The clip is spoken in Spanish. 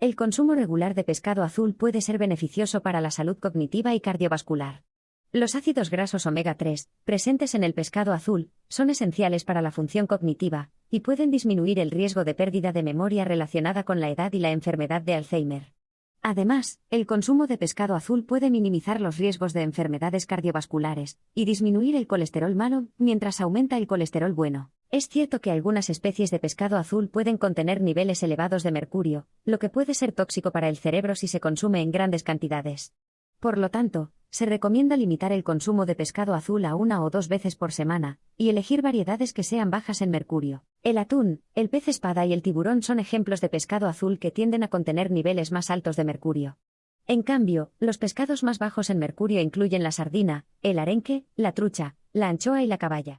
El consumo regular de pescado azul puede ser beneficioso para la salud cognitiva y cardiovascular. Los ácidos grasos omega 3, presentes en el pescado azul, son esenciales para la función cognitiva, y pueden disminuir el riesgo de pérdida de memoria relacionada con la edad y la enfermedad de Alzheimer. Además, el consumo de pescado azul puede minimizar los riesgos de enfermedades cardiovasculares y disminuir el colesterol malo mientras aumenta el colesterol bueno. Es cierto que algunas especies de pescado azul pueden contener niveles elevados de mercurio, lo que puede ser tóxico para el cerebro si se consume en grandes cantidades. Por lo tanto, se recomienda limitar el consumo de pescado azul a una o dos veces por semana, y elegir variedades que sean bajas en mercurio. El atún, el pez espada y el tiburón son ejemplos de pescado azul que tienden a contener niveles más altos de mercurio. En cambio, los pescados más bajos en mercurio incluyen la sardina, el arenque, la trucha, la anchoa y la caballa.